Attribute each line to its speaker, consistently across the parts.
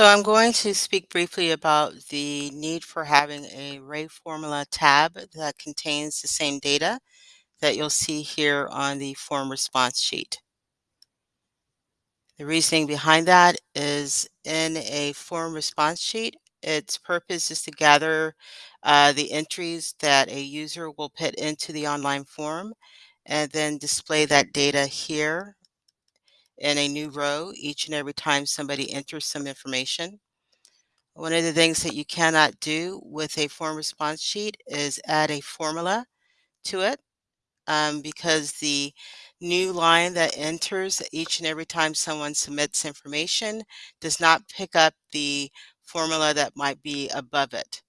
Speaker 1: So I'm going to speak briefly about the need for having a array formula tab that contains the same data that you'll see here on the form response sheet. The reasoning behind that is in a form response sheet, its purpose is to gather uh, the entries that a user will put into the online form and then display that data here in a new row each and every time somebody enters some information. One of the things that you cannot do with a form response sheet is add a formula to it um, because the new line that enters each and every time someone submits information does not pick up the formula that might be above it.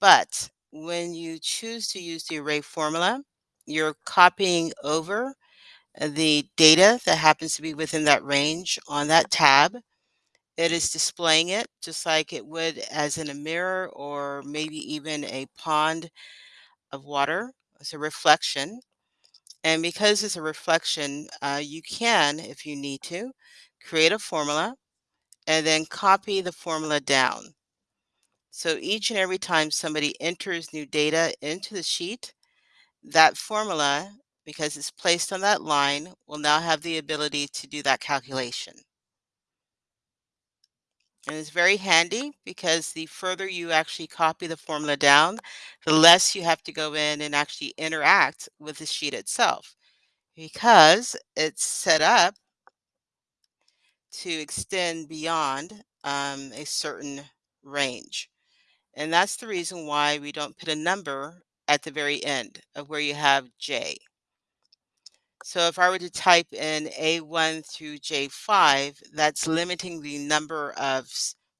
Speaker 1: But when you choose to use the array formula, you're copying over the data that happens to be within that range on that tab it is displaying it just like it would as in a mirror or maybe even a pond of water. It's a reflection. And because it's a reflection, uh, you can, if you need to, create a formula and then copy the formula down. So each and every time somebody enters new data into the sheet, that formula, because it's placed on that line, will now have the ability to do that calculation. And it's very handy because the further you actually copy the formula down, the less you have to go in and actually interact with the sheet itself because it's set up to extend beyond um, a certain range. And that's the reason why we don't put a number at the very end of where you have J. So if I were to type in A1 through J5, that's limiting the number of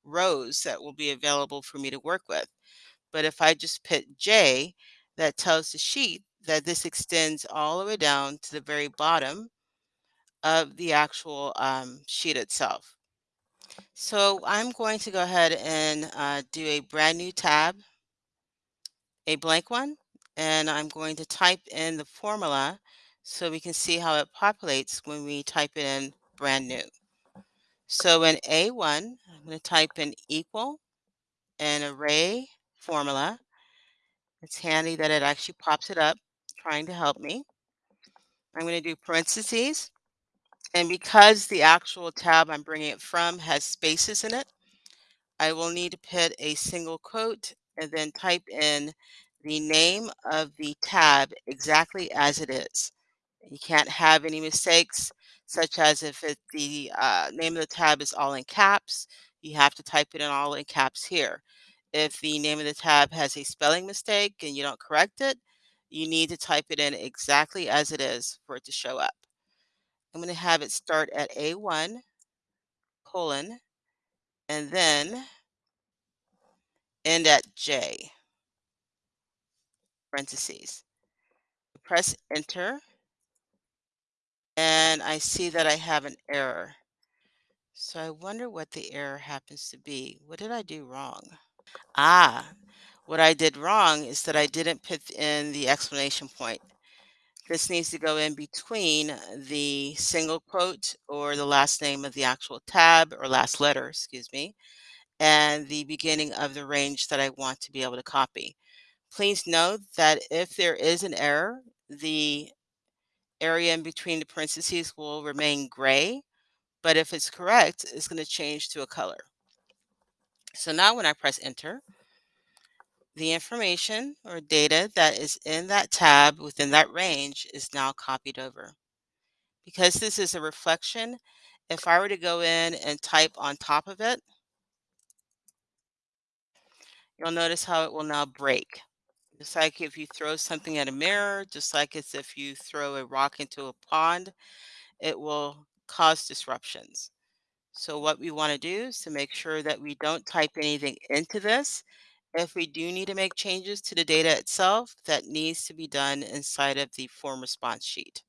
Speaker 1: rows that will be available for me to work with. But if I just put J, that tells the sheet that this extends all the way down to the very bottom of the actual um, sheet itself. So I'm going to go ahead and uh, do a brand new tab, a blank one, and I'm going to type in the formula so we can see how it populates when we type it in brand new. So in A1, I'm going to type in equal an array formula. It's handy that it actually pops it up, trying to help me. I'm going to do parentheses. And because the actual tab I'm bringing it from has spaces in it, I will need to put a single quote and then type in the name of the tab exactly as it is. You can't have any mistakes, such as if it, the uh, name of the tab is all in caps, you have to type it in all in caps here. If the name of the tab has a spelling mistake and you don't correct it, you need to type it in exactly as it is for it to show up. I'm going to have it start at A1 colon and then end at J parentheses. Press enter and I see that I have an error. So I wonder what the error happens to be. What did I do wrong? Ah, what I did wrong is that I didn't put in the exclamation point. This needs to go in between the single quote or the last name of the actual tab or last letter, excuse me, and the beginning of the range that I want to be able to copy. Please note that if there is an error, the area in between the parentheses will remain gray, but if it's correct, it's going to change to a color. So now when I press enter, the information or data that is in that tab within that range is now copied over. Because this is a reflection, if I were to go in and type on top of it, you'll notice how it will now break. Just like if you throw something at a mirror, just like as if you throw a rock into a pond, it will cause disruptions. So what we want to do is to make sure that we don't type anything into this. If we do need to make changes to the data itself, that needs to be done inside of the form response sheet.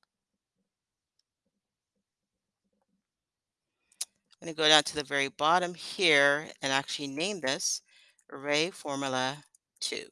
Speaker 1: I'm going to go down to the very bottom here and actually name this array formula 2.